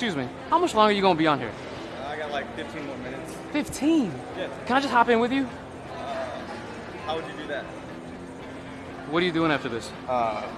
Excuse me. How much longer are you gonna be on here? I got like 15 more minutes. 15. Yeah. Can I just hop in with you? Uh, how would you do that? What are you doing after this? Uh,